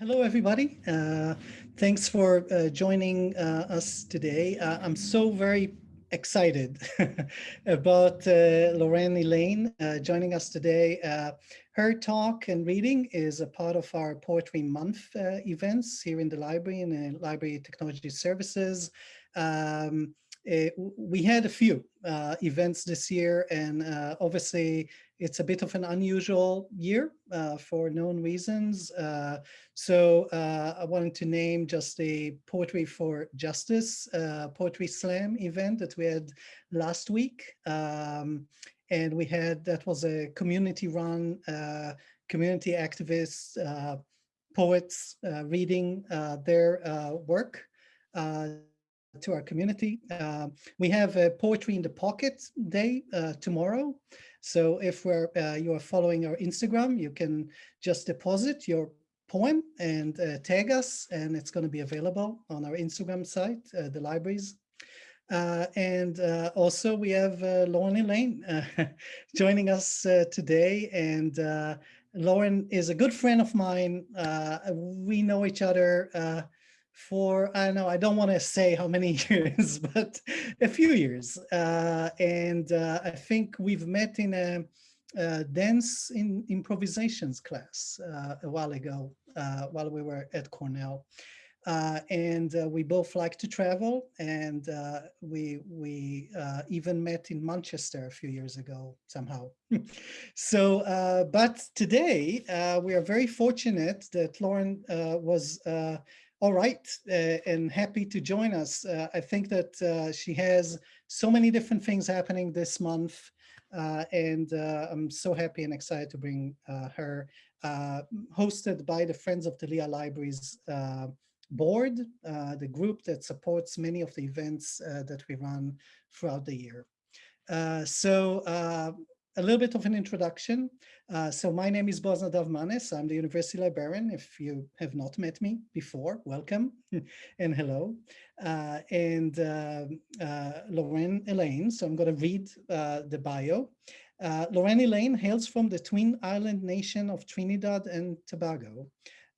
Hello, everybody. Uh, thanks for uh, joining uh, us today. Uh, I'm so very excited about uh, Lorraine Alleyne uh, joining us today. her talk and reading is a part of our Poetry Month events here in the library and the Library Technology Services. Um, it, we had a few events this year and obviously it's a bit of an unusual year uh, for known reasons. Uh, so uh, I wanted to name just the Poetry for Justice uh, Poetry Slam event that we had last week. Um, and we had, that was a community run, uh, community activists, uh, poets reading their work to our community. Uh, we have a Poetry in the Pocket Day uh, tomorrow. So if we're, uh, you are following our Instagram, you can just deposit your poem and uh, tag us, and it's going to be available on our Instagram site, uh, the libraries. Uh, and uh, also we have Lauren Alleyne joining us today. And Lauren is a good friend of mine. we know each other for, I don't know, I don't want to say how many years, but a few years. Uh, and uh, I think we've met in a, a dance in improvisations class uh, a while ago, uh, while we were at Cornell. Uh, and uh, we both like to travel and we we even met in Manchester a few years ago somehow. so, but today we are very fortunate that Lauren was all right, uh, and happy to join us. Uh, I think that uh, she has so many different things happening this month, uh, and uh, I'm so happy and excited to bring uh, her, hosted by the Friends of the Lehigh Libraries board, the group that supports many of the events that we run throughout the year. so a little bit of an introduction. Uh, so my name is Boaz Nadav Manes. I'm the university librarian. If you have not met me before, welcome and hello. Uh, and uh, uh Lorraine Alleyne. So I'm going to read uh, the bio. Uh, Lorraine Alleyne hails from the twin island nation of Trinidad and Tobago.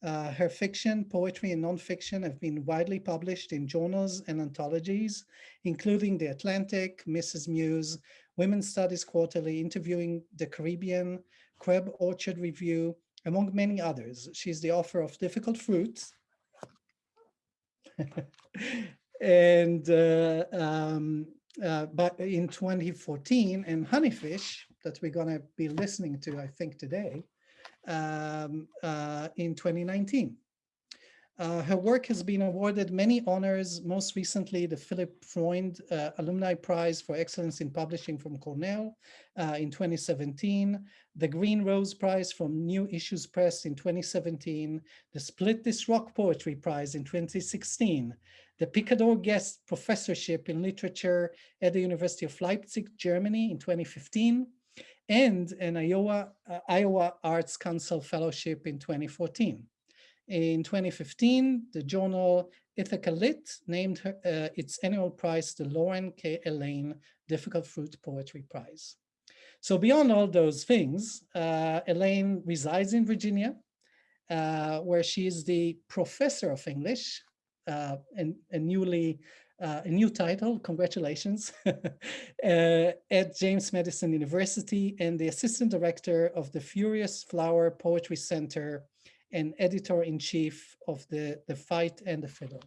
Her fiction, poetry, and nonfiction have been widely published in journals and anthologies, including The Atlantic, Mrs. Muse, Women's Studies Quarterly, Interviewing the Caribbean, Crab Orchard Review, among many others. She's the author of Difficult Fruits. and uh, um, uh, but in 2014 and Honeyfish that we're going to be listening to, I think today, um, uh, in 2019. Uh, her work has been awarded many honors, most recently the Philip Freund uh, Alumni Prize for Excellence in Publishing from Cornell uh, in 2017, the Green Rose Prize from New Issues Press in 2017, the Split This Rock Poetry Prize in 2016, the Picador Guest Professorship in Literature at the University of Leipzig, Germany in 2015, and an Iowa, uh, Iowa Arts Council Fellowship in 2014. In 2015, the journal Ithaca Lit named her, uh, its annual prize the Lauren K. Alleyne Difficult Fruit Poetry Prize. So beyond all those things, uh, Alleyne resides in Virginia, uh, where she is the professor of English, uh, and a newly uh, a new title, congratulations, uh, at James Madison University and the assistant director of the Furious Flower Poetry Center and editor-in-chief of the, the Fight and the Fiddle.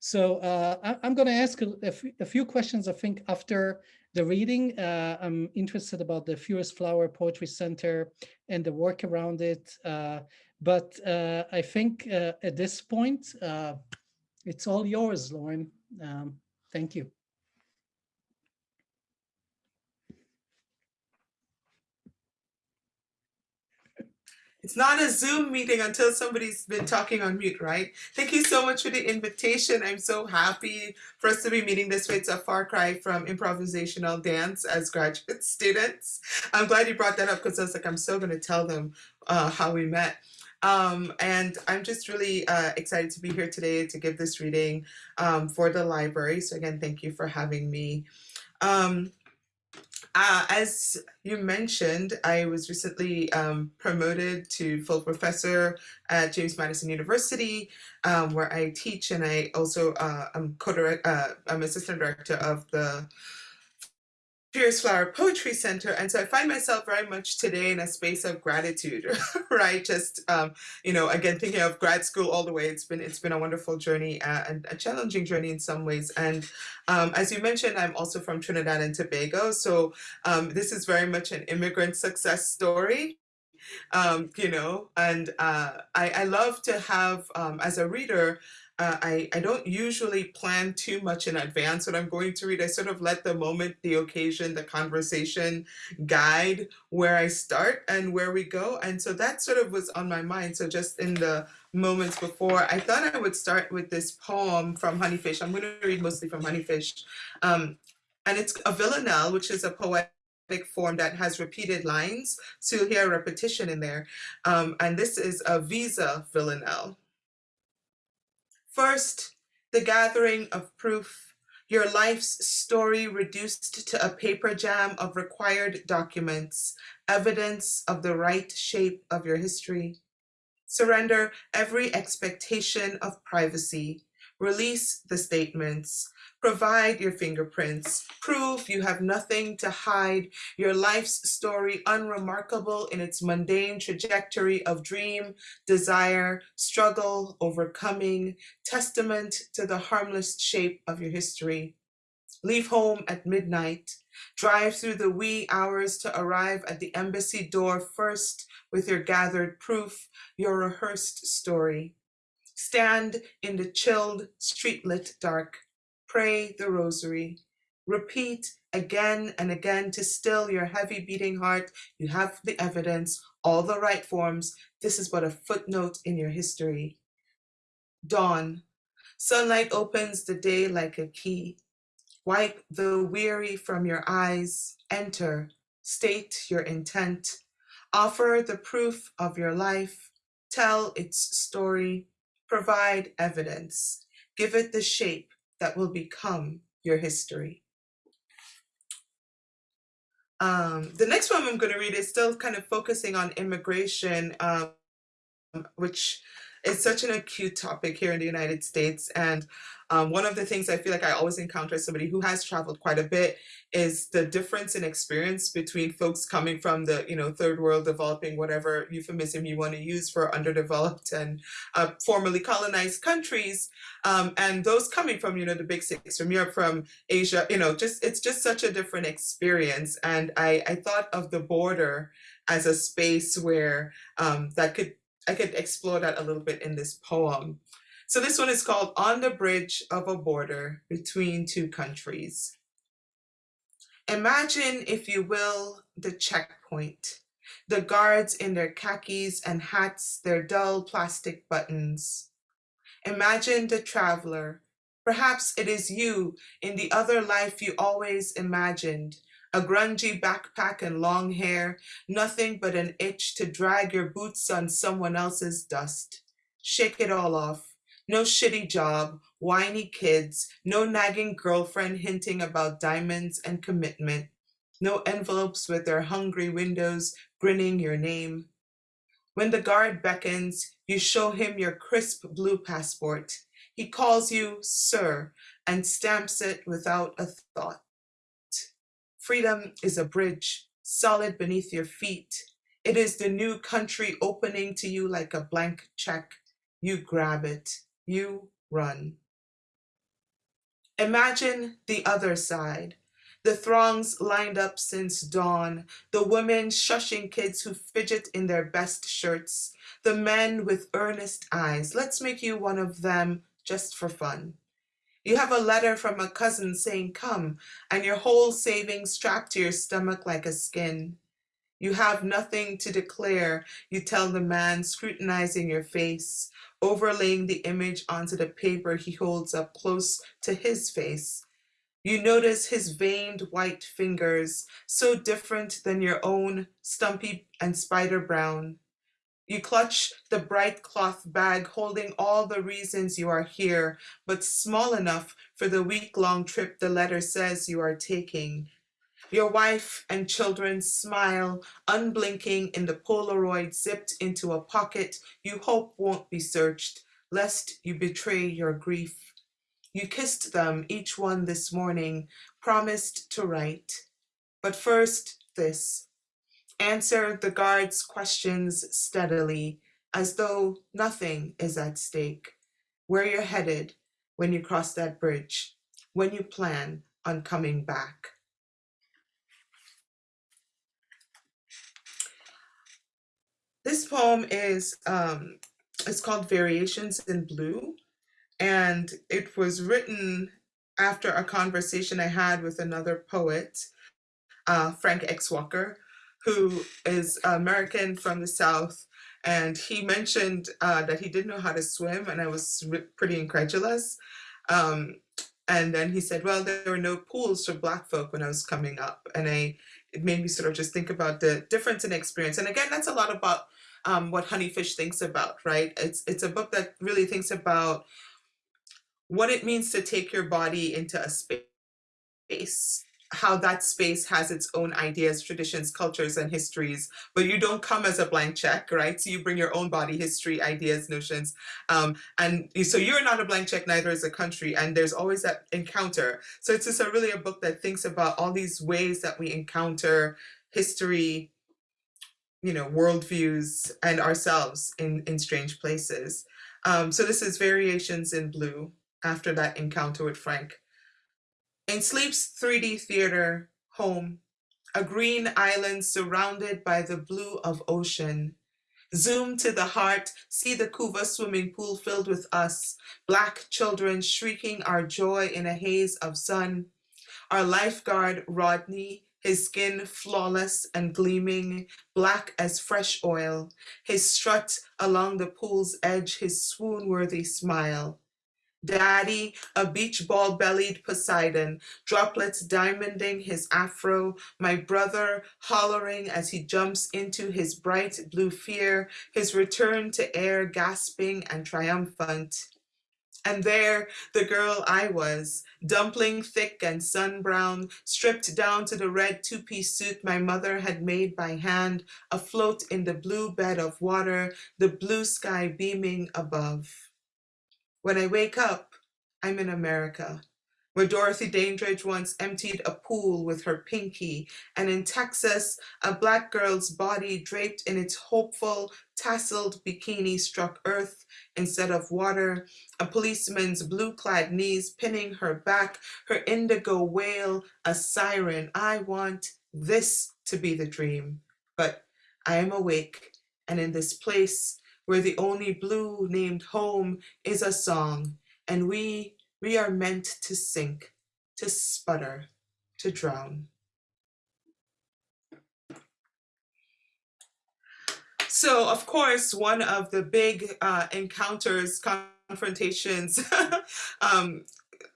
So uh, I, am going to ask a, a, few questions, I think, after the reading. Uh, I'm interested about the Furious Flower Poetry Center and the work around it. Uh, but uh, I think uh, at this point, uh, it's all yours, Lauren. Um, thank you. It's not a Zoom meeting until somebody's been talking on mute, right? Thank you so much for the invitation. I'm so happy for us to be meeting this way. It's a far cry from improvisational dance as graduate students. I'm glad you brought that up because I was like, I'm so going to tell them uh, how we met. Um, and I'm just really uh, excited to be here today to give this reading um, for the library. So again, thank you for having me. Um, Uh, as you mentioned, I was recently um, promoted to full professor at James Madison University, um, where I teach, and I also uh, am co-direct, uh, I'm assistant director of the Furious Flower Poetry Center. And so I find myself very much today in a space of gratitude, right? Just, um, you know, again, thinking of grad school all the way, it's been, it's been a wonderful journey uh, and a challenging journey in some ways. And um, as you mentioned, I'm also from Trinidad and Tobago. So um, this is very much an immigrant success story um, you know, and uh, I, I love to have, um, as a reader, uh, I, I don't usually plan too much in advance what I'm going to read. I sort of let the moment, the occasion, the conversation guide where I start and where we go. And so that sort of was on my mind. So just in the moments before, I thought I would start with this poem from Honeyfish. I'm going to read mostly from Honeyfish. Um, and it's a villanelle, which is a poetic form that has repeated lines. So you'll hear repetition in there. Um, and this is a visa villanelle. First, the gathering of proof, your life's story reduced to a paper jam of required documents, evidence of the right shape of your history. Surrender every expectation of privacy. Release the statements. Provide your fingerprints. Prove you have nothing to hide. Your life's story unremarkable in its mundane trajectory of dream, desire, struggle, overcoming, testament to the harmless shape of your history. Leave home at midnight. Drive through the wee hours to arrive at the embassy door first with your gathered proof, your rehearsed story. Stand in the chilled, streetlit dark pray the rosary. Repeat again and again to still your heavy beating heart. You have the evidence, all the right forms. This is but a footnote in your history. Dawn. Sunlight opens the day like a key. Wipe the weary from your eyes. Enter. State your intent. Offer the proof of your life. Tell its story. Provide evidence. Give it the shape that will become your history. Um, the next one I'm going to read is still kind of focusing on immigration, um, which is such an acute topic here in the United States. And um, one of the things I feel like I always encounter as somebody who has traveled quite a bit is the difference in experience between folks coming from the you know third world developing whatever euphemism you want to use for underdeveloped and uh, formerly colonized countries um, and those coming from you know the big six from Europe from Asia you know just it's just such a different experience and I, I thought of the border as a space where um, that could I could explore that a little bit in this poem. So this one is called On the Bridge of a Border Between Two Countries. Imagine, if you will, the checkpoint, the guards in their khakis and hats, their dull plastic buttons. Imagine the traveler. Perhaps it is you in the other life you always imagined, a grungy backpack and long hair, nothing but an itch to drag your boots on someone else's dust. Shake it all off. No shitty job, whiny kids, no nagging girlfriend hinting about diamonds and commitment, no envelopes with their hungry windows grinning your name. When the guard beckons, you show him your crisp blue passport. He calls you sir and stamps it without a thought. Freedom is a bridge, solid beneath your feet. It is the new country opening to you like a blank check. You grab it you run. Imagine the other side, the throngs lined up since dawn, the women shushing kids who fidget in their best shirts, the men with earnest eyes. Let's make you one of them just for fun. You have a letter from a cousin saying come, and your whole savings strapped to your stomach like a skin. You have nothing to declare, you tell the man scrutinizing your face, overlaying the image onto the paper he holds up close to his face. You notice his veined white fingers, so different than your own, stumpy and spider brown. You clutch the bright cloth bag holding all the reasons you are here, but small enough for the week-long trip the letter says you are taking. Your wife and children smile, unblinking in the Polaroid zipped into a pocket you hope won't be searched, lest you betray your grief. You kissed them, each one this morning, promised to write. But first, this. Answer the guard's questions steadily, as though nothing is at stake. Where you're headed when you cross that bridge, when you plan on coming back. This poem is um, it's called Variations in Blue, and it was written after a conversation I had with another poet, uh, Frank X. Walker, who is American from the South. And he mentioned uh, that he didn't know how to swim, and I was pretty incredulous. Um, and then he said, well, there were no pools for Black folk when I was coming up. And I, it made me sort of just think about the difference in experience. And again, that's a lot about um, what Honeyfish thinks about, right? It's, it's a book that really thinks about what it means to take your body into a space how that space has its own ideas, traditions, cultures, and histories, but you don't come as a blank check, right? So you bring your own body history, ideas, notions, um, and so you're not a blank check, neither is a country, and there's always that encounter. So it's just a, really a book that thinks about all these ways that we encounter history, you know, worldviews, and ourselves in, in strange places. Um, so this is Variations in Blue after that encounter with Frank. In Sleep's 3D theater, home, a green island surrounded by the blue of ocean. Zoom to the heart, see the Couva swimming pool filled with us, black children shrieking our joy in a haze of sun. Our lifeguard, Rodney, his skin flawless and gleaming, black as fresh oil, his strut along the pool's edge, his swoon-worthy smile. Daddy, a beach ball bellied Poseidon, droplets diamonding his afro, my brother hollering as he jumps into his bright blue fear, his return to air gasping and triumphant. And there, the girl I was, dumpling thick and sun brown, stripped down to the red two-piece suit my mother had made by hand, afloat in the blue bed of water, the blue sky beaming above. When I wake up, I'm in America, where Dorothy Dandridge once emptied a pool with her pinky, and in Texas, a black girl's body draped in its hopeful, tasseled bikini struck earth instead of water, a policeman's blue-clad knees pinning her back, her indigo wail, a siren. I want this to be the dream, but I am awake, and in this place, where the only blue named home is a song, and we, we are meant to sink, to sputter, to drown. So, of course, one of the big uh, encounters, confrontations um,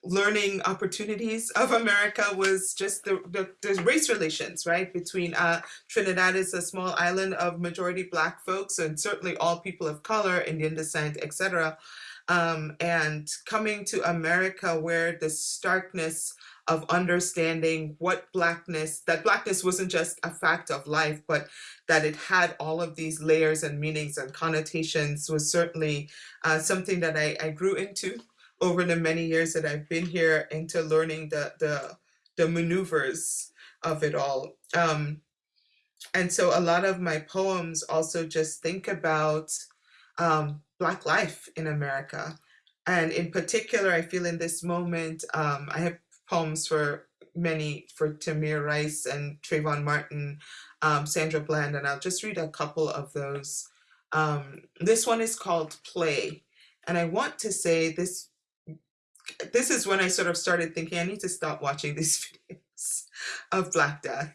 learning opportunities of America was just the, the, the race relations, right? Between uh, Trinidad is a small island of majority black folks and certainly all people of color, Indian descent, etc. Um, and coming to America where the starkness of understanding what blackness, that blackness wasn't just a fact of life, but that it had all of these layers and meanings and connotations was certainly uh, something that I, I grew into over the many years that I've been here into learning the the, the maneuvers of it all. Um, and so a lot of my poems also just think about um, Black life in America. And in particular, I feel in this moment, um, I have poems for many, for Tamir Rice and Trayvon Martin, um, Sandra Bland, and I'll just read a couple of those. Um, this one is called Play. And I want to say this this is when I sort of started thinking I need to stop watching these videos of Black Death,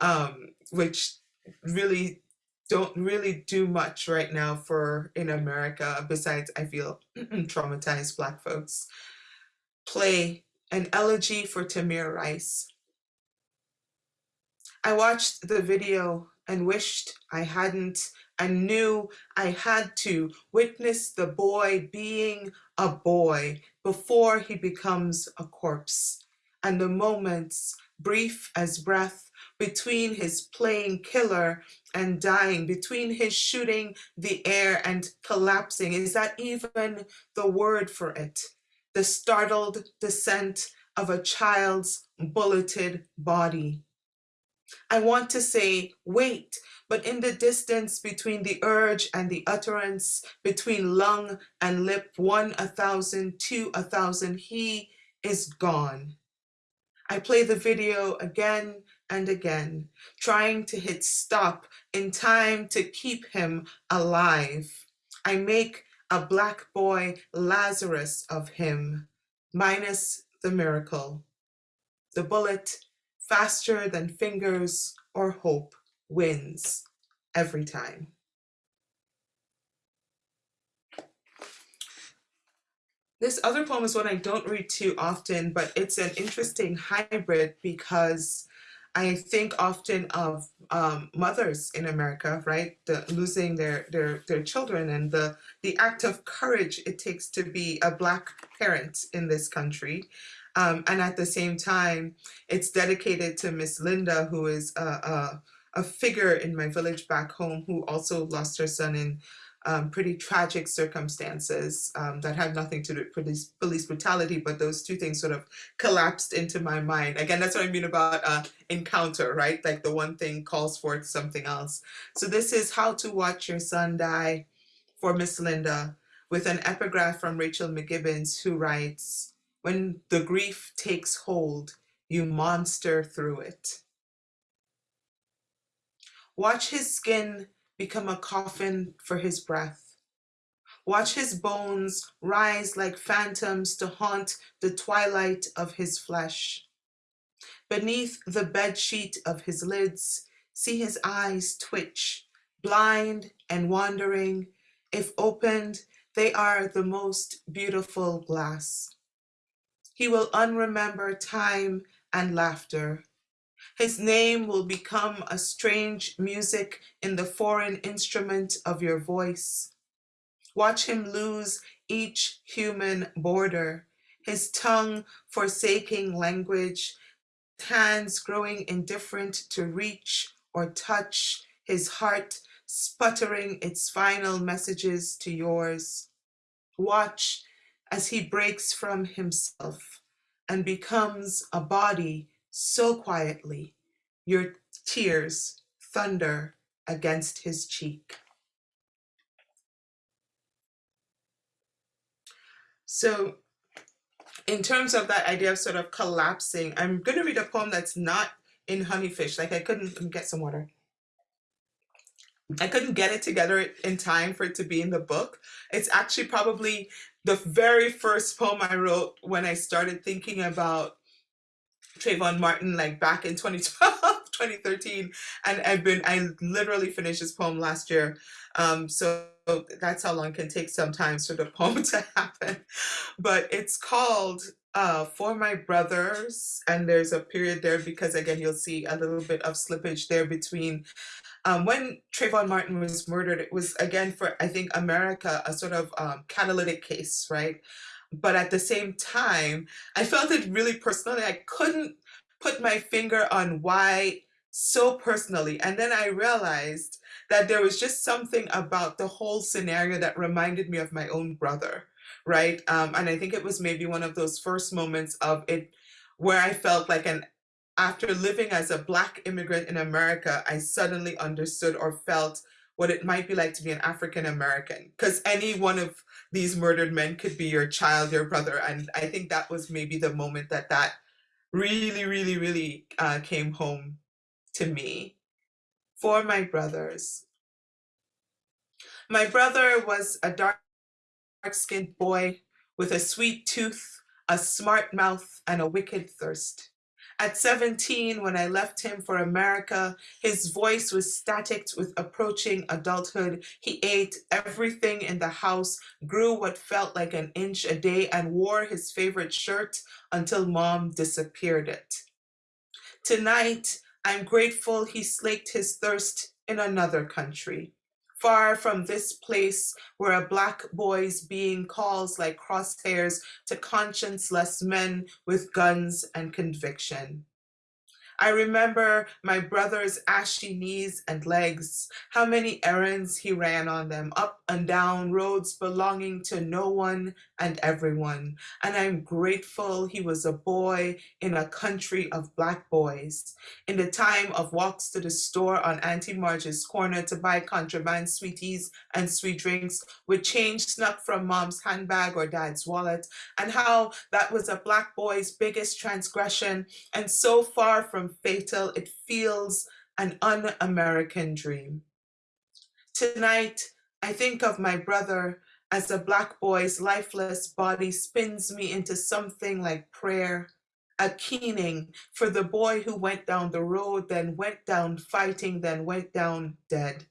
um, which really don't really do much right now for in America besides I feel traumatized Black folks. Play an elegy for Tamir Rice. I watched the video and wished I hadn't and knew I had to witness the boy being a boy before he becomes a corpse. and the moments, brief as breath, between his playing killer and dying, between his shooting the air and collapsing. Is that even the word for it? The startled descent of a child's bulleted body. I want to say, wait, but in the distance between the urge and the utterance, between lung and lip, one a thousand, two a thousand, he is gone. I play the video again and again, trying to hit stop in time to keep him alive. I make a black boy Lazarus of him, minus the miracle. The bullet, faster than fingers or hope, wins every time. This other poem is one I don't read too often, but it's an interesting hybrid because I think often of um, mothers in America, right, the, losing their, their their children and the the act of courage it takes to be a black parent in this country, um, and at the same time, it's dedicated to Miss Linda, who is a, a, a figure in my village back home, who also lost her son in um, pretty tragic circumstances um, that had nothing to do with police, police brutality, but those two things sort of collapsed into my mind. Again, that's what I mean about uh, encounter, right? Like the one thing calls forth something else. So this is How to Watch Your Son Die for Miss Linda with an epigraph from Rachel McKibbens who writes, when the grief takes hold, you monster through it. Watch his skin become a coffin for his breath. Watch his bones rise like phantoms to haunt the twilight of his flesh. Beneath the bedsheet of his lids, see his eyes twitch, blind and wandering. If opened, they are the most beautiful glass. He will unremember time and laughter, his name will become a strange music in the foreign instrument of your voice. Watch him lose each human border, his tongue forsaking language, hands growing indifferent to reach or touch, his heart sputtering its final messages to yours. Watch as he breaks from himself and becomes a body so quietly, your tears thunder against his cheek. So in terms of that idea of sort of collapsing, I'm going to read a poem that's not in Honeyfish. Like I couldn't get some water. I couldn't get it together in time for it to be in the book. It's actually probably the very first poem I wrote when I started thinking about Trayvon Martin like back in 2012, 2013. And I've been, I literally finished this poem last year. Um, so that's how long it can take sometimes for the poem to happen. But it's called uh, For My Brothers. And there's a period there because again, you'll see a little bit of slippage there between um, when Trayvon Martin was murdered, it was again for, I think, America, a sort of um, catalytic case, right? But at the same time, I felt it really personally. I couldn't put my finger on why so personally. And then I realized that there was just something about the whole scenario that reminded me of my own brother, right? Um, and I think it was maybe one of those first moments of it where I felt like an after living as a black immigrant in America, I suddenly understood or felt what it might be like to be an African American. Because any one of these murdered men could be your child, your brother. And I think that was maybe the moment that that really, really, really uh, came home to me. For my brothers. My brother was a dark, dark skinned boy with a sweet tooth, a smart mouth, and a wicked thirst. At 17, when I left him for America, his voice was static with approaching adulthood. He ate everything in the house, grew what felt like an inch a day, and wore his favorite shirt until mom disappeared it. Tonight, I'm grateful he slaked his thirst in another country, far from this place where a black boy's being calls like crosshairs to conscienceless men with guns and conviction. I remember my brother's ashy knees and legs, how many errands he ran on them, up and down roads belonging to no one and everyone. And I'm grateful he was a boy in a country of black boys. In the time of walks to the store on Auntie Marge's corner to buy contraband sweeties and sweet drinks with change snuck from mom's handbag or dad's wallet, and how that was a black boy's biggest transgression and so far from fatal, it feels an un-American dream. Tonight, I think of my brother as a black boy's lifeless body spins me into something like prayer, a keening for the boy who went down the road, then went down fighting, then went down dead.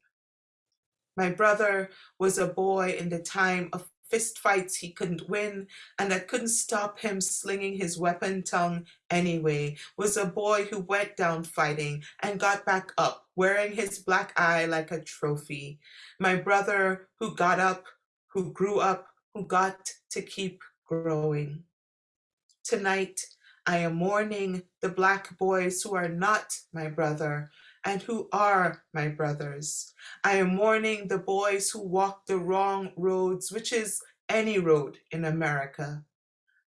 My brother was a boy in the time of fist fights he couldn't win and I couldn't stop him slinging his weapon tongue anyway, was a boy who went down fighting and got back up, wearing his black eye like a trophy. My brother who got up, who grew up, who got to keep growing. Tonight, I am mourning the black boys who are not my brother, and who are my brothers. I am mourning the boys who walk the wrong roads, which is any road in America.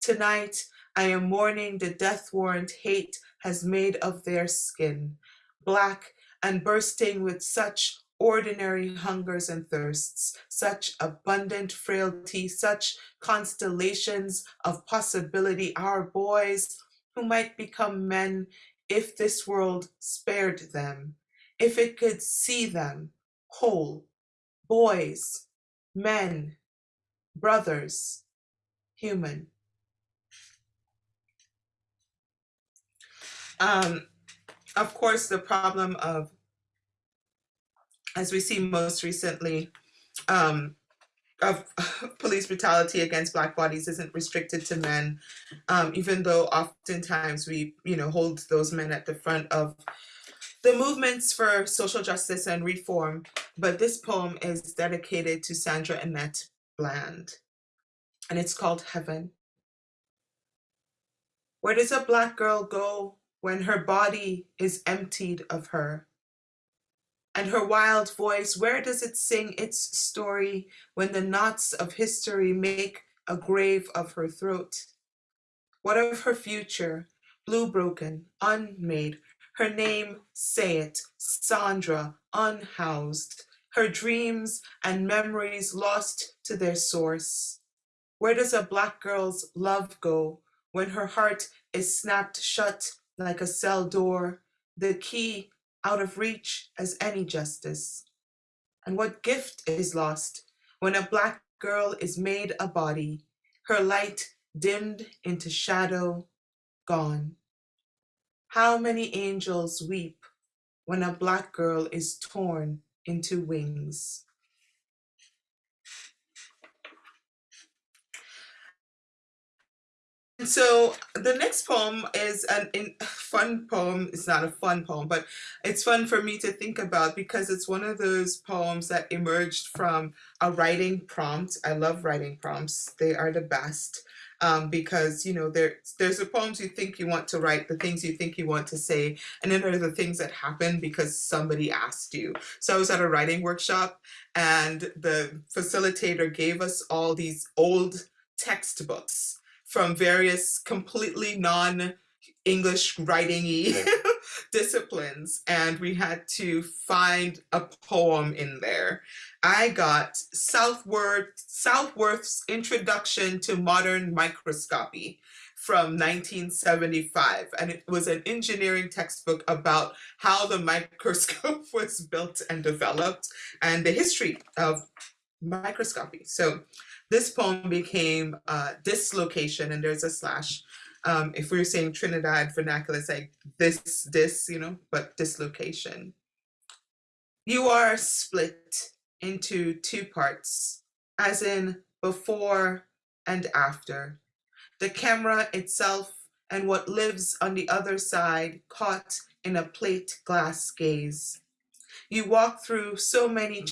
Tonight, I am mourning the death warrant hate has made of their skin, black and bursting with such ordinary hungers and thirsts, such abundant frailty, such constellations of possibility, our boys who might become men if this world spared them, if it could see them whole, boys, men, brothers, human. Um, of course, the problem of, as we see most recently, um, of police brutality against black bodies isn't restricted to men, um, even though oftentimes we, you know, hold those men at the front of the movements for social justice and reform. But this poem is dedicated to Sandra Annette Bland, and it's called Heaven. Where does a black girl go when her body is emptied of her? And her wild voice, where does it sing its story when the knots of history make a grave of her throat? What of her future, blue broken, unmade, her name, say it, Sandra, unhoused, her dreams and memories lost to their source. Where does a black girl's love go when her heart is snapped shut like a cell door, the key out of reach as any justice? And what gift is lost when a black girl is made a body, her light dimmed into shadow, gone? How many angels weep when a black girl is torn into wings? So the next poem is an in, fun poem. It's not a fun poem, but it's fun for me to think about because it's one of those poems that emerged from a writing prompt. I love writing prompts. They are the best um, because, you know, there, there's the poems you think you want to write, the things you think you want to say, and then there are the things that happen because somebody asked you. So I was at a writing workshop and the facilitator gave us all these old textbooks from various completely non English writing disciplines and we had to find a poem in there. I got Southworth, Southworth's Introduction to Modern Microscopy from 1975 and it was an engineering textbook about how the microscope was built and developed and the history of microscopy. So this poem became uh, dislocation, and there's a slash. Um, if we were saying Trinidad vernacular, it's like this, this, you know, but dislocation. You are split into two parts, as in before and after. The camera itself and what lives on the other side caught in a plate glass gaze. You walk through so many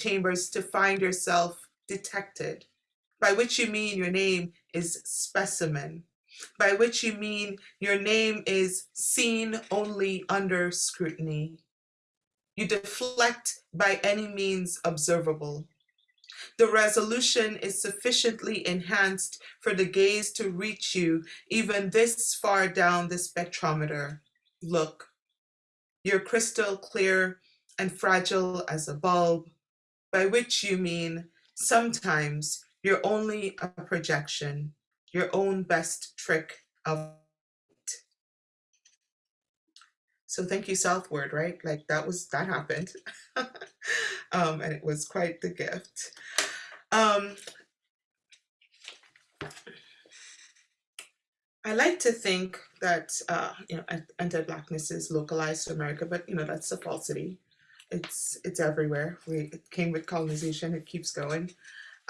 chambers to find yourself detected, by which you mean your name is specimen, by which you mean your name is seen only under scrutiny. You deflect by any means observable. The resolution is sufficiently enhanced for the gaze to reach you even this far down the spectrometer. Look, you're crystal clear and fragile as a bulb, by which you mean sometimes you're only a projection, your own best trick of it. So thank you, Southworth, right? Like that was, that happened. um, and it was quite the gift. Um, I like to think that uh, you know anti-blackness is localized to America, but you know that's a falsity. It's it's everywhere. We it came with colonization. It keeps going.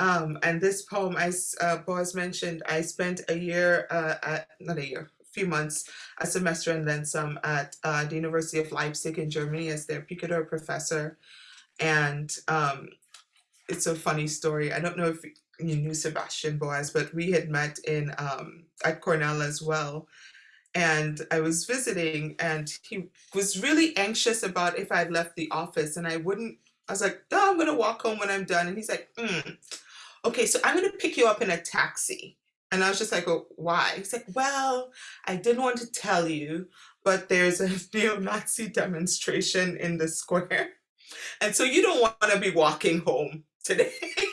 Um, and this poem, as uh, Boaz mentioned, I spent a year, uh, at, not a year, a few months, a semester and then some at uh, the University of Leipzig in Germany as their Picador professor. And um, it's a funny story. I don't know if you knew Sebastian Boaz, but we had met in um, at Cornell as well. And I was visiting and he was really anxious about if I'd left the office and I wouldn't, I was like, oh, I'm gonna walk home when I'm done. And he's like, mm, okay, so I'm gonna pick you up in a taxi. And I was just like, oh, why? He's like, well, I didn't want to tell you, but there's a neo-Nazi demonstration in the square. And so you don't want to be walking home today.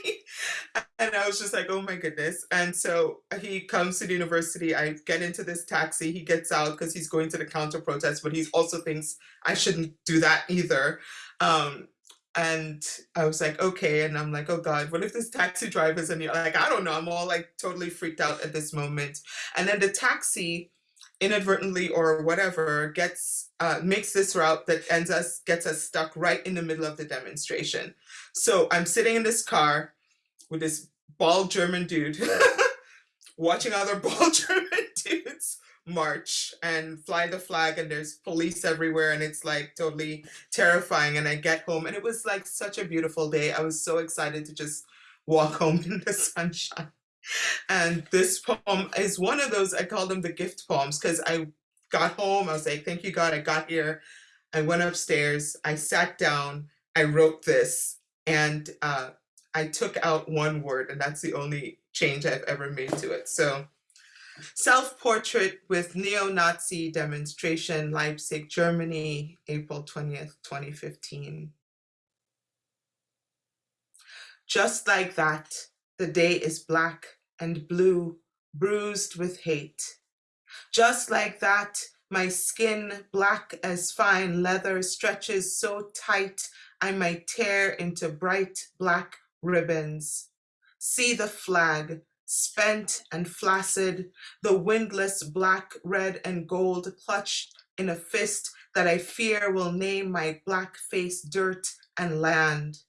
and I was just like, oh my goodness. And so he comes to the university. I get into this taxi. He gets out because he's going to the counter protest, but he also thinks I shouldn't do that either. Um, and I was like, okay. And I'm like, oh God, what if this taxi driver is in here? like, I don't know. I'm all like totally freaked out at this moment. And then the taxi inadvertently or whatever gets uh, makes this route that ends us gets us stuck right in the middle of the demonstration. So I'm sitting in this car with this bald German dude watching other bald German dudes march and fly the flag and there's police everywhere and it's like totally terrifying and I get home and it was like such a beautiful day. I was so excited to just walk home in the sunshine. And this poem is one of those, I call them the gift poems because I got home, I was like, thank you God, I got here. I went upstairs, I sat down, I wrote this and uh, I took out one word and that's the only change I've ever made to it. So self-portrait with neo-Nazi demonstration, Leipzig, Germany, April 20th, 2015. Just like that, the day is black and blue, bruised with hate. Just like that, my skin, black as fine leather, stretches so tight I might tear into bright black ribbons. See the flag, spent and flaccid, the windless black, red, and gold clutched in a fist that I fear will name my black face dirt and land.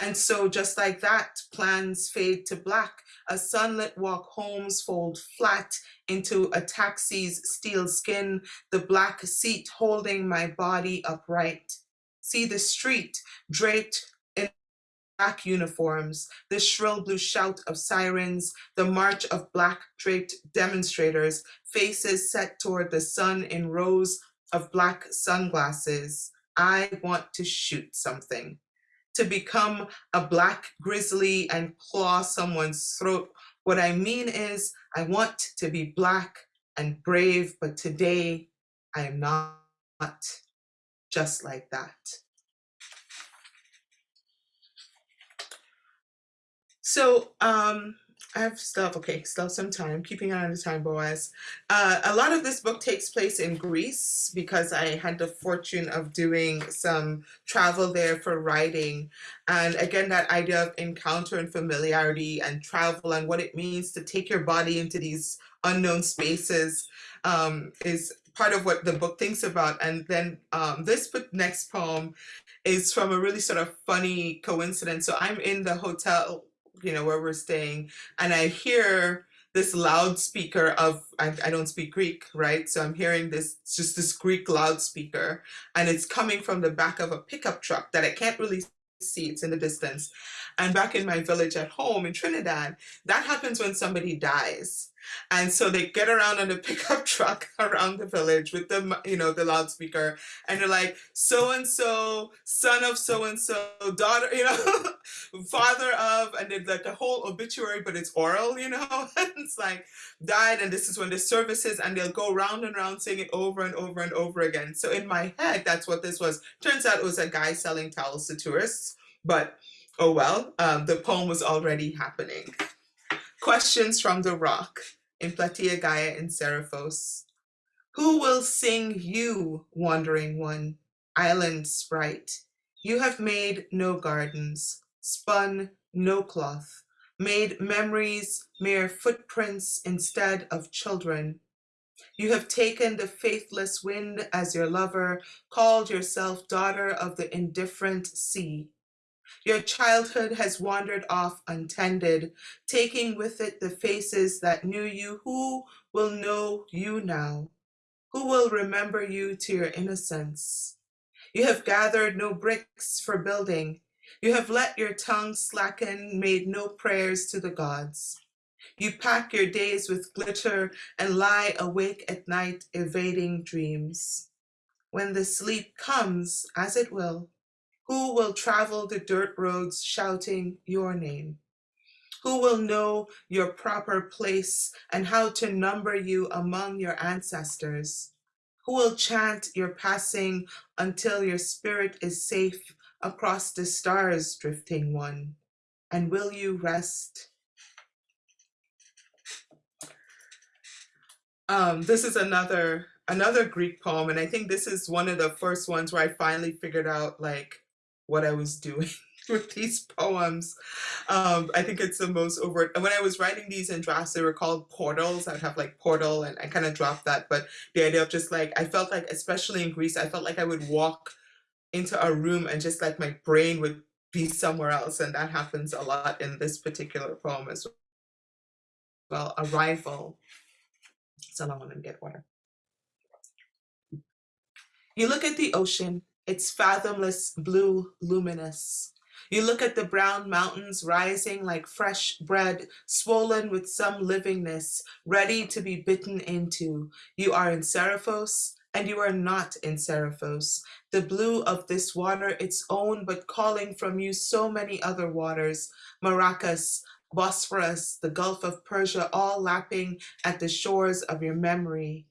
And so just like that, plans fade to black. A sunlit walk homes fold flat into a taxi's steel skin, the black seat holding my body upright. See the street draped black uniforms, the shrill blue shout of sirens, the march of black draped demonstrators, faces set toward the sun in rows of black sunglasses. I want to shoot something to become a black grizzly and claw someone's throat. What I mean is I want to be black and brave, but today I am not just like that. So um, I have stuff, okay, still some time, keeping on the time, Boaz. Uh, a lot of this book takes place in Greece because I had the fortune of doing some travel there for writing. And again, that idea of encounter and familiarity and travel and what it means to take your body into these unknown spaces um, is part of what the book thinks about. And then um, this next poem is from a really sort of funny coincidence. So I'm in the hotel you know, where we're staying, and I hear this loudspeaker of, I, I don't speak Greek, right? So I'm hearing this, just this Greek loudspeaker, and it's coming from the back of a pickup truck that I can't really see it's in the distance. And back in my village at home in Trinidad, that happens when somebody dies. And so they get around on a pickup truck around the village with the, you know, the loudspeaker, and they're like, so and so, son of so and so, daughter, you know, father of, and then like a whole obituary, but it's oral, you know. it's like died, and this is when the services, and they'll go round and round saying it over and over and over again. So in my head, that's what this was. Turns out it was a guy selling towels to tourists, but oh well, um, the poem was already happening. Questions from the rock in Plataea Gaia in Seriphos. Who will sing you, wandering one, island sprite? You have made no gardens, spun no cloth, made memories mere footprints instead of children. You have taken the faithless wind as your lover, called yourself daughter of the indifferent sea. Your childhood has wandered off untended, taking with it the faces that knew you. Who will know you now? Who will remember you to your innocence? You have gathered no bricks for building. You have let your tongue slacken, made no prayers to the gods. You pack your days with glitter and lie awake at night, evading dreams. When the sleep comes, as it will, who will travel the dirt roads shouting your name? Who will know your proper place and how to number you among your ancestors? Who will chant your passing until your spirit is safe across the stars, drifting one? And will you rest? Um, this is another another Greek poem, and I think this is one of the first ones where I finally figured out like what I was doing with these poems. Um, I think it's the most overt. And when I was writing these in drafts, they were called portals. I'd have like portal and I kind of dropped that. But the idea of just like, I felt like, especially in Greece, I felt like I would walk into a room and just like my brain would be somewhere else. And that happens a lot in this particular poem as well. Arrival. So long, let me get water. You look at the ocean it's fathomless blue luminous. You look at the brown mountains rising like fresh bread, swollen with some livingness, ready to be bitten into. You are in Seriphos, and you are not in Seriphos. The blue of this water, its own, but calling from you so many other waters, Maracas, Bosphorus, the Gulf of Persia, all lapping at the shores of your memory.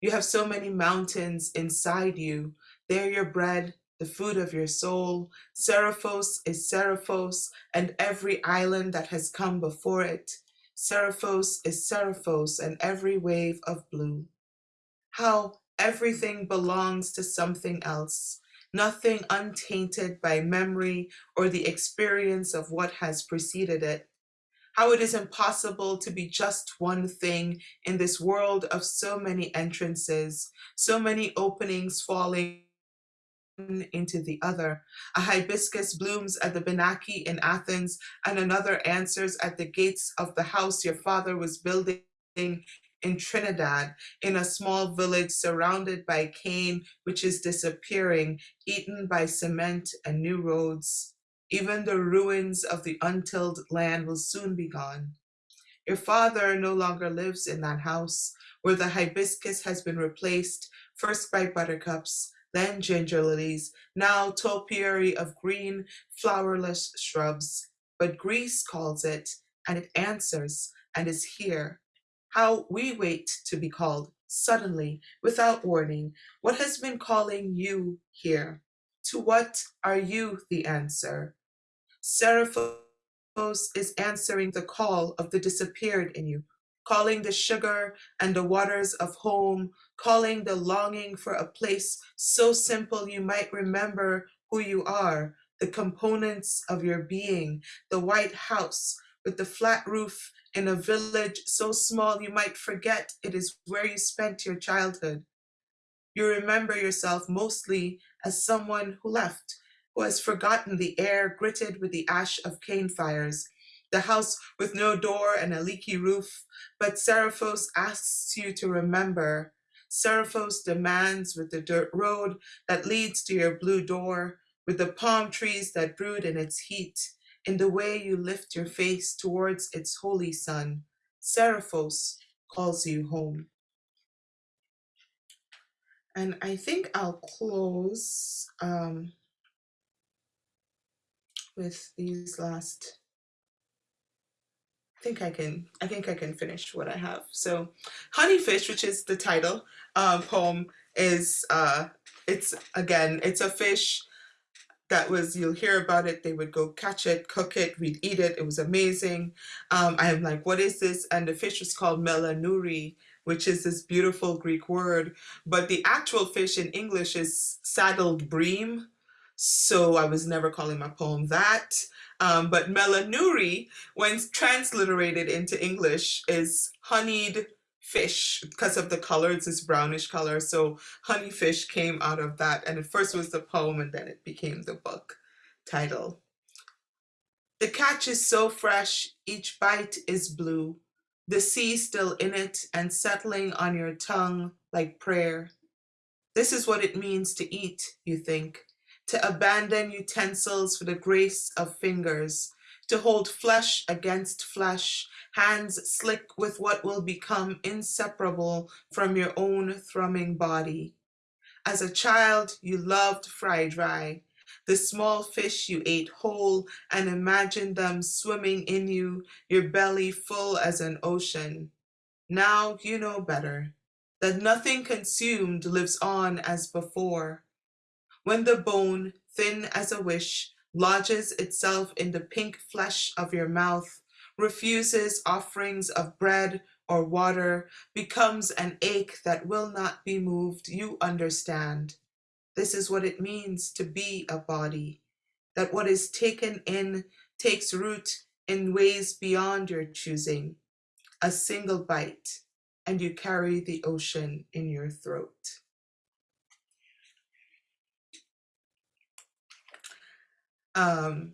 You have so many mountains inside you, they're your bread, the food of your soul. Seriphos is Seriphos, and every island that has come before it. Seriphos is Seriphos, and every wave of blue. How everything belongs to something else, nothing untainted by memory or the experience of what has preceded it. How it is impossible to be just one thing in this world of so many entrances, so many openings falling into the other. A hibiscus blooms at the Benaki in Athens, and another answers at the gates of the house your father was building in Trinidad, in a small village surrounded by cane, which is disappearing, eaten by cement and new roads. Even the ruins of the untilled land will soon be gone. Your father no longer lives in that house, where the hibiscus has been replaced, first by buttercups, then ginger lilies, now topiary of green, flowerless shrubs. But Greece calls it, and it answers, and is here. How we wait to be called, suddenly, without warning. What has been calling you here? To what are you the answer? Seriphos is answering the call of the disappeared in you, calling the sugar and the waters of home, calling the longing for a place so simple you might remember who you are, the components of your being, the white house with the flat roof in a village so small you might forget it is where you spent your childhood. You remember yourself mostly as someone who left, who has forgotten the air gritted with the ash of cane fires, the house with no door and a leaky roof, but Seriphos asks you to remember. Seriphos demands with the dirt road that leads to your blue door, with the palm trees that brood in its heat, in the way you lift your face towards its holy sun, Seriphos calls you home. And I think I'll close um, with these last I think I can I think I can finish what I have. So Honeyfish, which is the title um, poem, is uh, it's again, it's a fish that was you'll hear about it they would go catch it cook it we'd eat it it was amazing. Um, i'm like what is this? And the fish was called melanuri which is this beautiful greek word but the actual fish in english is saddled bream so i was never calling my poem that. Um, but melanuri when transliterated into english is honeyed fish. Because of the color it's this brownish color. So honeyfish came out of that. And it first was the poem and then it became the book title. The catch is so fresh each bite is blue. The sea still in it and settling on your tongue like prayer. This is what it means to eat you think to abandon utensils for the grace of fingers to hold flesh against flesh, hands slick with what will become inseparable from your own thrumming body. As a child, you loved fry dry, the small fish you ate whole and imagined them swimming in you, your belly full as an ocean. Now you know better, that nothing consumed lives on as before. When the bone, thin as a wish, lodges itself in the pink flesh of your mouth, refuses offerings of bread or water, becomes an ache that will not be moved, you understand. This is what it means to be a body, that what is taken in takes root in ways beyond your choosing. A single bite, and you carry the ocean in your throat. Um,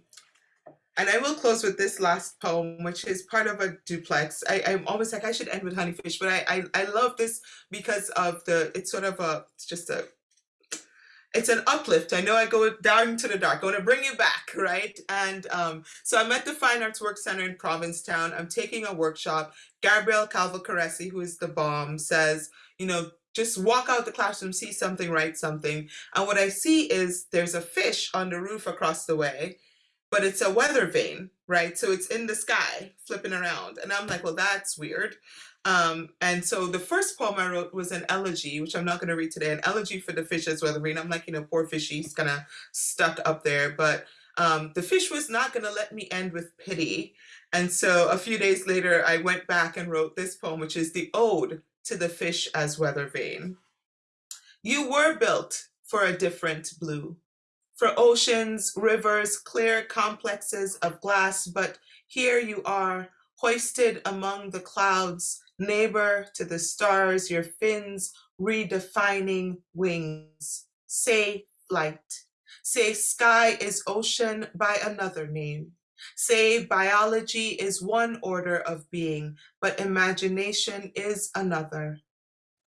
and I will close with this last poem, which is part of a duplex. I, I'm always like, I should end with Honeyfish, but I, I, I love this because of the, it's sort of a, it's just a, it's an uplift. I know I go down to the dark. I want to bring you back, right? And um, so I'm at the Fine Arts Work Center in Provincetown. I'm taking a workshop. Gabrielle Calvocoressi, who is the bomb, says, you know, just walk out the classroom, see something, write something. And what I see is there's a fish on the roof across the way, but it's a weather vane, right? So it's in the sky, flipping around. And I'm like, well, that's weird. Um, and so the first poem I wrote was an elegy, which I'm not going to read today, an elegy for the fish as weather vane. I'm like, you know, poor fishy, he's kind of stuck up there. But um, the fish was not going to let me end with pity. And so a few days later, I went back and wrote this poem, which is the ode to the fish as weather vane. You were built for a different blue, for oceans, rivers, clear complexes of glass, but here you are, hoisted among the clouds, neighbor to the stars, your fins redefining wings. Say flight. Say sky is ocean by another name. Say biology is one order of being, but imagination is another.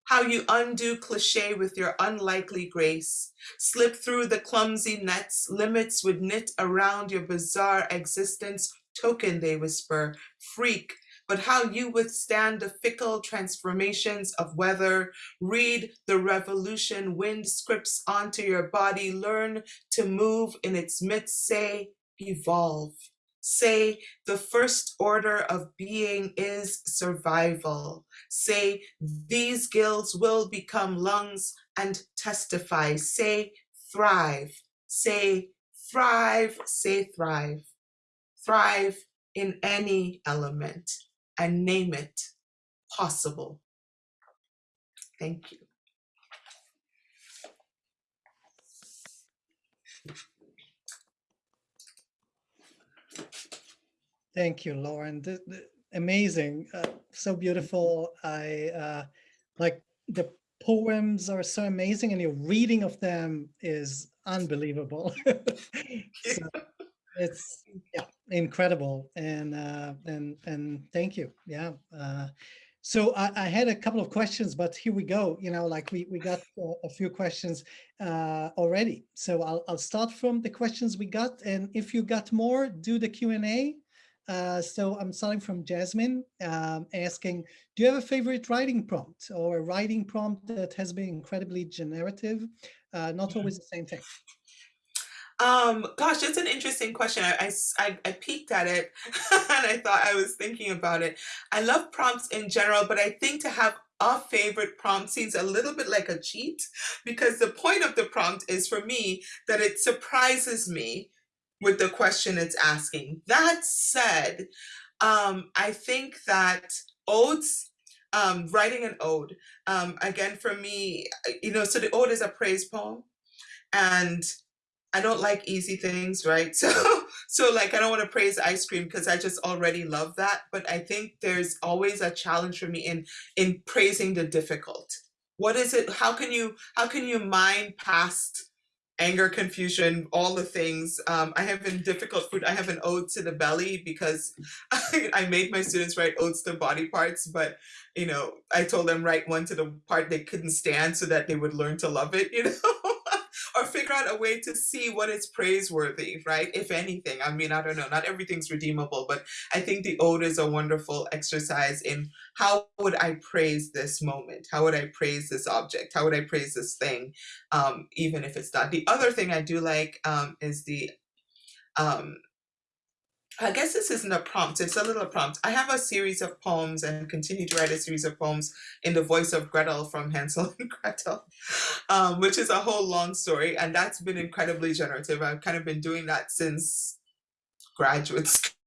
How you undo cliche with your unlikely grace, slip through the clumsy nets, limits would knit around your bizarre existence, token they whisper, freak, but how you withstand the fickle transformations of weather, read the revolution wind scripts onto your body, learn to move in its midst, say, evolve say the first order of being is survival. Say these gills will become lungs and testify. Say thrive. Say thrive. Say thrive. Thrive in any element and name it possible. Thank you. Thank you, Lauren. The, the, amazing, uh, so beautiful. I uh, like the poems are so amazing and your reading of them is unbelievable. so it's yeah, incredible. And, uh, and, and thank you. Yeah. Uh, So I, I, had a couple of questions, but here we go. You know, like we, we got a few questions uh, already. So I'll, I'll start from the questions we got. And if you got more, do the Q&A. Uh, so I'm starting from Jasmine um, asking, do you have a favorite writing prompt or a writing prompt that has been incredibly generative? Uh, not always the same thing. Um, gosh, that's an interesting question. I, I, I peeked at it and I thought I was thinking about it. I love prompts in general, but I think to have a favorite prompt seems a little bit like a cheat because the point of the prompt is for me that it surprises me with the question it's asking. That said, um, I think that odes, um, writing an ode, um, again, for me, you know, so the ode is a praise poem and I don't like easy things, right? So, so like, I don't want to praise ice cream because I just already love that. But I think there's always a challenge for me in, in praising the difficult. What is it? How can you, how can you mine past anger, confusion, all the things. Um, I have been difficult food. I have an ode to the belly because I, I, made my students write odes to body parts, but you know, I told them write one to the part they couldn't stand so that they would learn to love it, you know figure out a way to see what is praiseworthy, right? If anything, I mean, I don't know, not everything's redeemable, but I think the ode is a wonderful exercise in how would I praise this moment? How would I praise this object? How would I praise this thing? Um, even if it's not. The other thing I do like um, is the um, I guess this isn't a prompt, it's a little prompt. I have a series of poems and continue to write a series of poems in the voice of Gretel from Hansel and Gretel, um, which is a whole long story. And that's been incredibly generative. I've kind of been doing that since graduate school.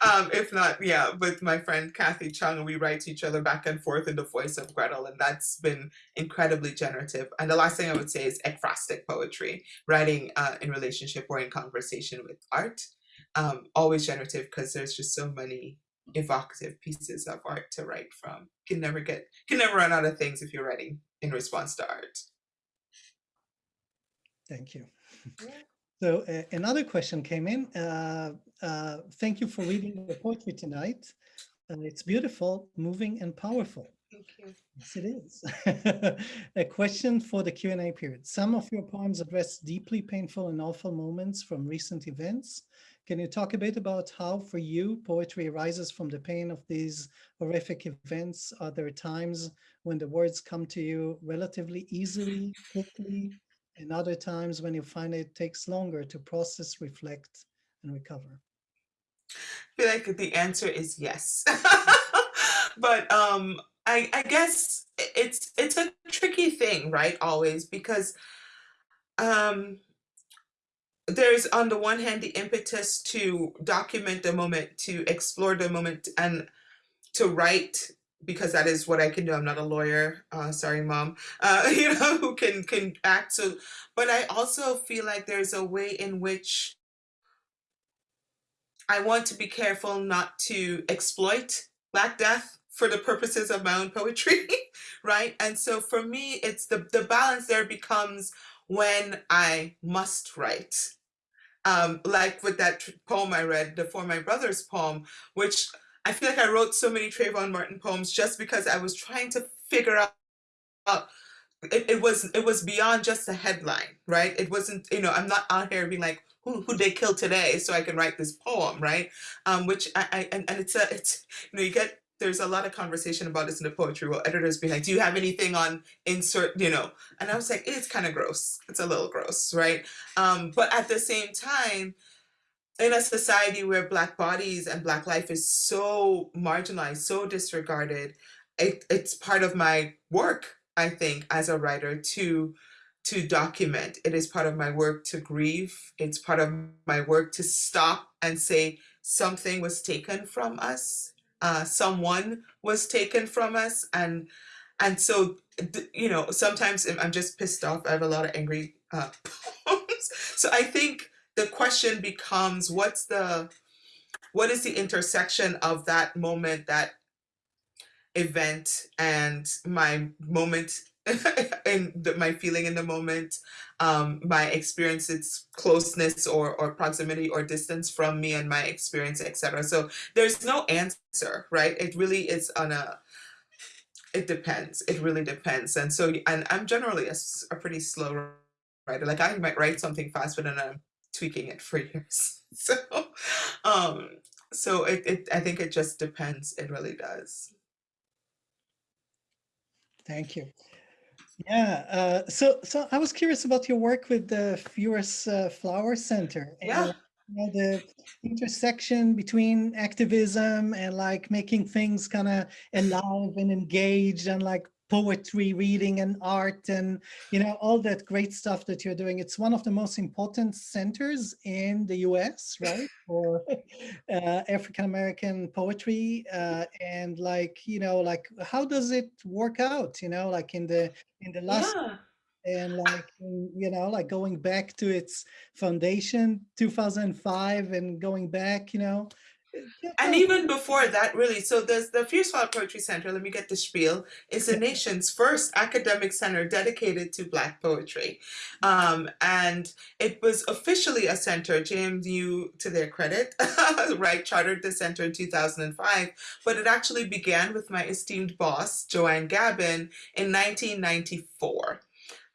Um, if not, yeah, with my friend Kathy Chung, we write to each other back and forth in the voice of Gretel, and that's been incredibly generative. And the last thing I would say is ekphrastic poetry, writing uh, in relationship or in conversation with art. Um, always generative because there's just so many evocative pieces of art to write from. Can never get, can never run out of things if you're writing in response to art. Thank you. Yeah. So uh, another question came in. Uh, uh, thank you for reading the poetry tonight. it's beautiful, moving, and powerful. Thank you. Yes, it is. a question for the Q&A period. Some of your poems address deeply painful and awful moments from recent events. Can you talk a bit about how, for you, poetry arises from the pain of these horrific events? Are there times when the words come to you relatively easily, quickly, and other times when you find it takes longer to process, reflect, and recover? I feel like the answer is yes. but um, I, I guess it's it's a tricky thing, right? Always because um, there's on the one hand the impetus to document the moment, to explore the moment, and to write because that is what I can do. I'm not a lawyer. Uh, sorry, mom. Uh, you know, who can can act. So, but I also feel like there's a way in which I want to be careful not to exploit Black Death for the purposes of my own poetry, right? And so for me, it's the the balance there becomes when I must write. Um, like with that poem I read, the For My Brothers poem, which I feel like I wrote so many Trayvon Martin poems just because I was trying to figure out it, it was it was beyond just a headline, right? It wasn't, you know, I'm not out here being like, who who they killed today so I can write this poem, right? Um, which I, I and, and it's a it's you know, you get there's a lot of conversation about this in the poetry world. Editors be like, do you have anything on insert, you know? And I was like, it's kind of gross. It's a little gross, right? Um, but at the same time, in a society where black bodies and black life is so marginalized so disregarded it, it's part of my work i think as a writer to to document. It is part of my work to grieve. It's part of my work to stop and say something was taken from us uh, someone was taken from us and and so you know sometimes i'm just pissed off. I have a lot of angry uh, poems. So i think the question becomes what's the what is the intersection of that moment that event and my moment and my feeling in the moment, um, my experience, its closeness or, or proximity or distance from me and my experience, etc. So there's no answer, right? It really is on a, it depends. It really depends. And so, and I'm generally a, a pretty slow writer. Like I might write something fast, but then I'm tweaking it for years. So, um, so it, it, I think it just depends. It really does. Thank you. Yeah, uh, so so I was curious about your work with the Furious uh, Flower Center Yeah. and you know, the intersection between activism and like making things kind of alive and engaged and like poetry reading and art and you know all that great stuff that you're doing it's one of the most important centers in the US right for uh, African American poetry uh, and like you know like how does it work out you know like in the in the last Yeah. and like you know like going back to its foundation 2005 and going back you know And even before that, really, so there's the Furious Flower Poetry Center, let me get the spiel, is the nation's first academic center dedicated to Black poetry. Um, and it was officially a center, JMU, to their credit, right, chartered the center in 2005, but it actually began with my esteemed boss, Joanne Gabbin, in 1994.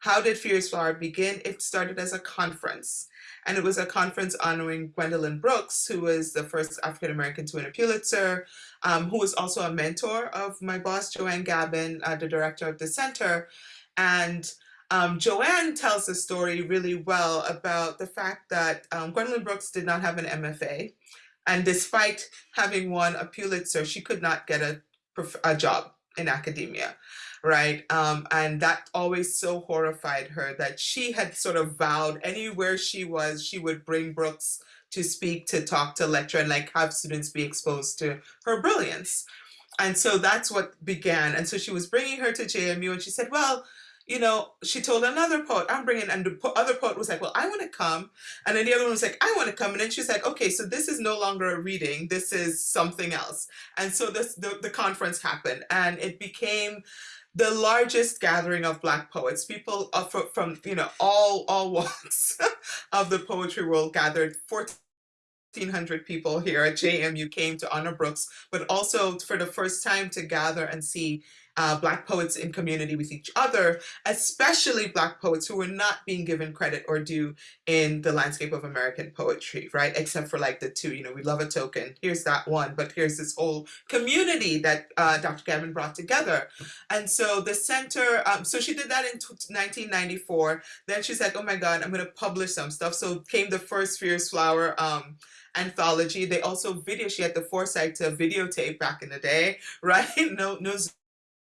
How did Fierce Flower begin? It started as a conference and it was a conference honoring Gwendolyn Brooks, who was the first African American to win a Pulitzer, um, who was also a mentor of my boss, Joanne Gabbin, uh, the director of the center. And um, Joanne tells the story really well about the fact that um, Gwendolyn Brooks did not have an MFA. And despite having won a Pulitzer, she could not get a, a job in academia right? Um, and that always so horrified her that she had sort of vowed anywhere she was, she would bring Brooks to speak, to talk, to lecture, and like have students be exposed to her brilliance. And so that's what began. And so she was bringing her to JMU, and she said, "Well." You know, she told another poet, I'm bringing, and the other poet was like, Well, I want to come. And then the other one was like, I want to come. And then she's like, Okay, so this is no longer a reading, this is something else. And so this the, the conference happened, and it became the largest gathering of black poets. People uh, from you know all all walks of the poetry world gathered. 1400 people here at JMU came to honor Brooks but also for the first time to gather and see uh, Black poets in community with each other, especially Black poets who were not being given credit or due in the landscape of American poetry, right? Except for like the two, you know, we love a token, here's that one, but here's this whole community that uh, Dr. Gabbin brought together. And so the center, um, so she did that in 1994. Then she's like, oh my God, I'm gonna publish some stuff. So came the first Furious Flower um, anthology. They also video, she had the foresight to videotape back in the day, right? No, no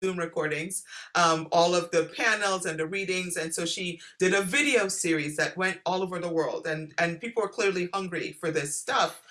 Zoom recordings, um, all of the panels and the readings. And so she did a video series that went all over the world and, and people were clearly hungry for this stuff.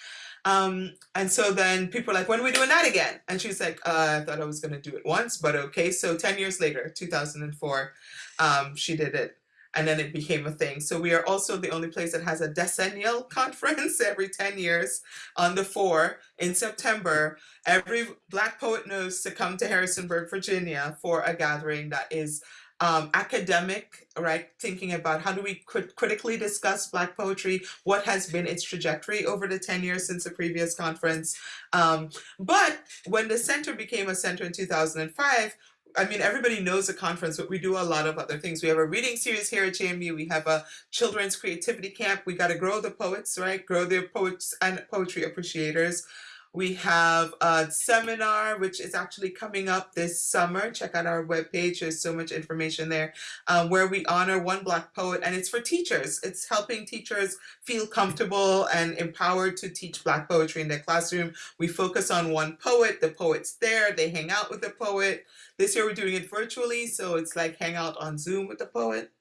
Um, and so then people were like, when are we doing that again? And she was like, uh, I thought I was going to do it once, but okay. So 10 years later, 2004, um, she did it and then it became a thing. So we are also the only place that has a decennial conference every 10 years on the 4 in September. Every Black poet knows to come to Harrisonburg, Virginia for a gathering that is um, academic, right? Thinking about how do we crit critically discuss Black poetry, what has been its trajectory over the 10 years since the previous conference. Um, but when the center became a center in 2005, I mean, everybody knows the conference, but we do a lot of other things. We have a reading series here at JMU. We have a children's creativity camp. We got to grow the poets, right? Grow the poets and poetry appreciators. We have a seminar, which is actually coming up this summer. Check out our webpage. There's so much information there um, where we honor one Black poet, and it's for teachers. It's helping teachers feel comfortable and empowered to teach Black poetry in their classroom. We focus on one poet. The poet's there. They hang out with the poet. This year we're doing it virtually, so it's like hang out on Zoom with the poet.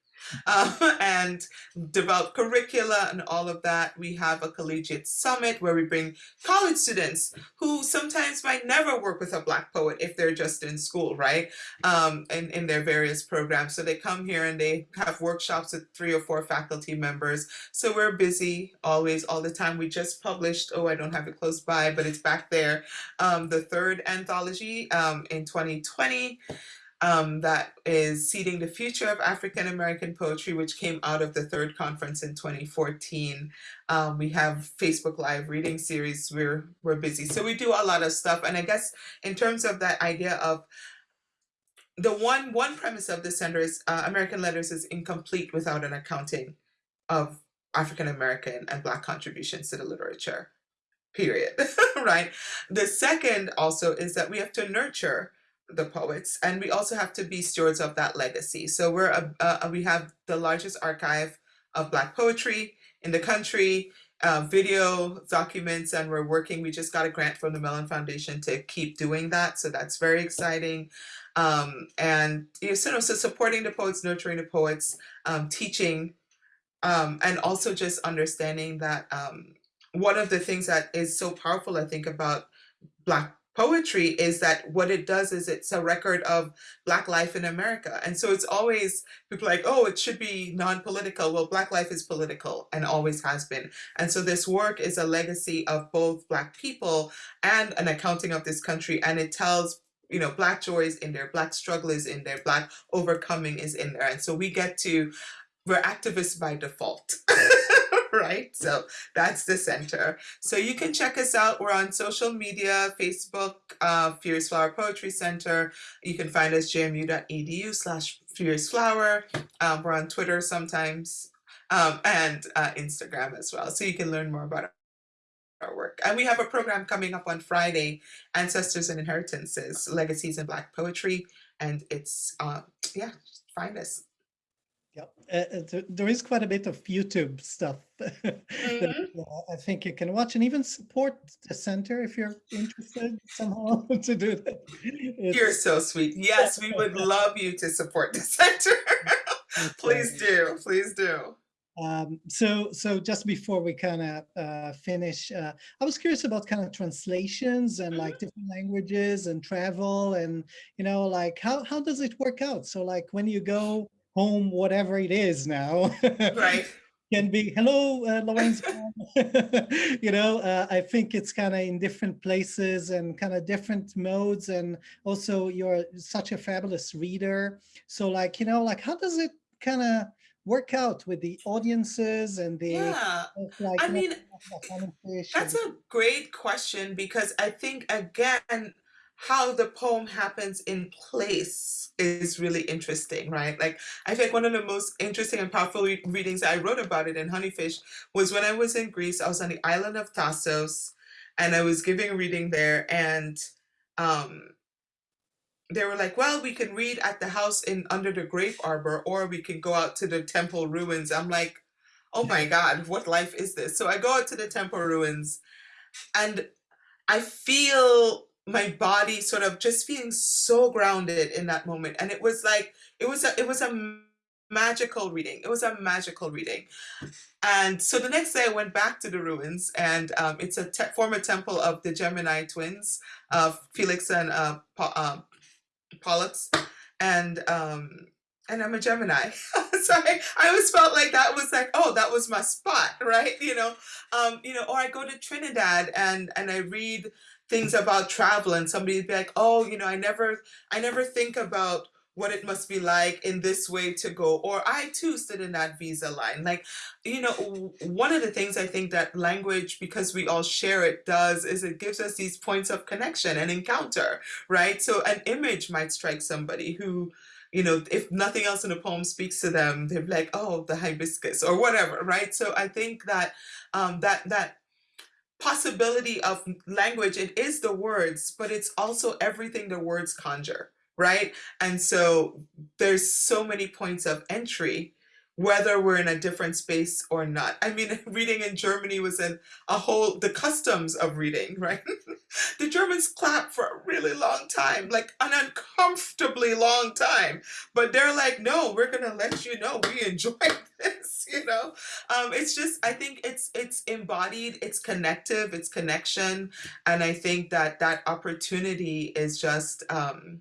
Um, and develop curricula and all of that. We have a collegiate summit where we bring college students who sometimes might never work with a black poet if they're just in school, right? Um, in, in their various programs. So they come here and they have workshops with three or four faculty members. So we're busy always, all the time. We just published, oh, I don't have it close by, but it's back there, um, the third anthology um, in 2020. Um, that is Seeding the Future of African American Poetry, which came out of the third conference in 2014. Um, we have Facebook Live reading series. We're we're busy, so we do a lot of stuff. And I guess in terms of that idea of the one one premise of the center is uh, American Letters is incomplete without an accounting of African American and Black contributions to the literature. Period. right. The second also is that we have to nurture the poets and we also have to be stewards of that legacy. So we're a, uh, we have the largest archive of black poetry in the country uh, video documents and we're working we just got a grant from the mellon foundation to keep doing that so that's very exciting. Um, and you know, so, so supporting the poets nurturing the poets um, teaching um, and also just understanding that um, one of the things that is so powerful i think about black poetry is that what it does is it's a record of black life in america. And so it's always people like oh it should be non-political. Well black life is political and always has been. And so this work is a legacy of both black people and an accounting of this country and it tells you know black joy is in there black struggle is in there black overcoming is in there. And so we get to we're activists by default right? So that's the center. So you can check us out. We're on social media, Facebook, uh, Furious Flower Poetry Center. You can find us jmu.edu slash Furious Flower. Um, we're on Twitter sometimes um, and uh, Instagram as well. So you can learn more about our work. And we have a program coming up on Friday, Ancestors and Inheritances, Legacies in Black Poetry. And it's, uh, yeah, find us. Yeah, uh, there is quite a bit of YouTube stuff mm -hmm. that uh, I think you can watch and even support the center if you're interested somehow to do that. It's... You're so sweet. Yes, we would love you to support the center. please do, please do. Um, so, so just before we kind of uh, finish, uh, I was curious about kind of translations and like mm-hmm. different languages and travel and, you know, like how, how does it work out? So like when you go home, whatever it is now. Right. can be, hello, uh, Lawrence. you know, uh, I think it's kind of in different places and kind of different modes. And also you're such a fabulous reader. So like, you know, like how does it kind of work out with the audiences and the yeah like, i mean that's a great question because i think again how the poem happens in place is really interesting, right? Like, I think one of the most interesting and powerful re readings I wrote about it in Honeyfish was when I was in Greece. I was on the island of Thasos, and I was giving a reading there, and um, they were like, well, we can read at the house in under the grape arbor, or we can go out to the temple ruins. I'm like, oh my God, what life is this? So I go out to the temple ruins, and I feel my body sort of just feeling so grounded in that moment and it was like it was a it was a magical reading it was a magical reading and so the next day I went back to the ruins and um, it's a te former temple of the Gemini twins of Felix and uh, uh, Pollux and um, and I'm a Gemini. so I, I always felt like that was like, oh, that was my spot, right? You know, um, you know, or I go to Trinidad and and I read things about travel and somebody'd be like, oh, you know, I never, I never think about what it must be like in this way to go or i too stood in that visa line. Like you know one of the things i think that language because we all share it does is it gives us these points of connection and encounter right? So an image might strike somebody who you know if nothing else in the poem speaks to them they're like oh the hibiscus or whatever right? So i think that um that that possibility of language, it is the words, but it's also everything the words conjure, right? And so there's so many points of entry whether we're in a different space or not. I mean, reading in Germany was in a whole, the customs of reading, right? the Germans clap for a really long time, like an uncomfortably long time. But they're like, no, we're to let you know we enjoy this, you know? Um, it's just, I think it's, it's embodied, it's connective, it's connection. And I think that that opportunity is just, um,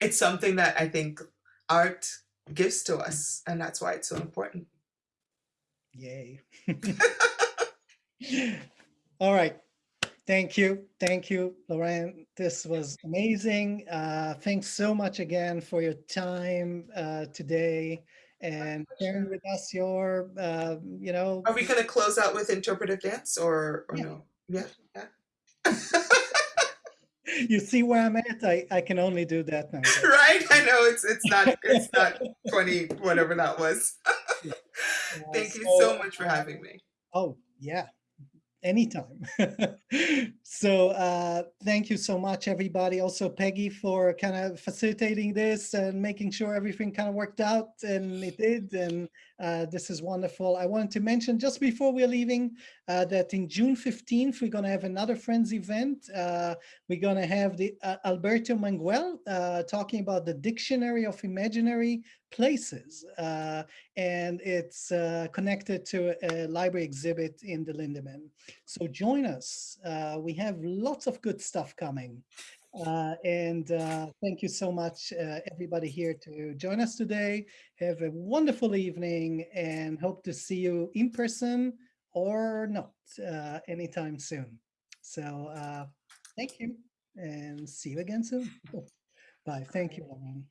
it's something that I think art gives to us and that's why it's so important yay all right Thank you. Thank you, Lauren. This was amazing. Uh, thanks so much again for your time uh, today and sharing with us your, uh, you know, Are we going to close out with interpretive dance or, or Yeah. no? Yeah, yeah. you see where I'm at? I, I can only do that now. right? I know it's it's not it's not 20 whatever that was. Thank you so, much for having me. Oh, yeah, anytime. so uh, thank you so much, everybody. Also, Peggy, for kind of facilitating this and making sure everything kind of worked out, and it did. And uh, this is wonderful. I wanted to mention just before we're leaving uh, that in June 15th, we're going to have another Friends event. Uh, we're going to have the uh, Alberto Manguel uh, talking about the Dictionary of Imaginary Places. Uh, and it's uh, connected to a library exhibit in the Linderman. So join us. Uh, we have lots of good stuff coming. Uh, and uh, thank you so much, uh, everybody here to join us today. Have a wonderful evening and hope to see you in person or not uh, anytime soon. So uh, thank you and see you again soon. Bye. Thank you, Lauren.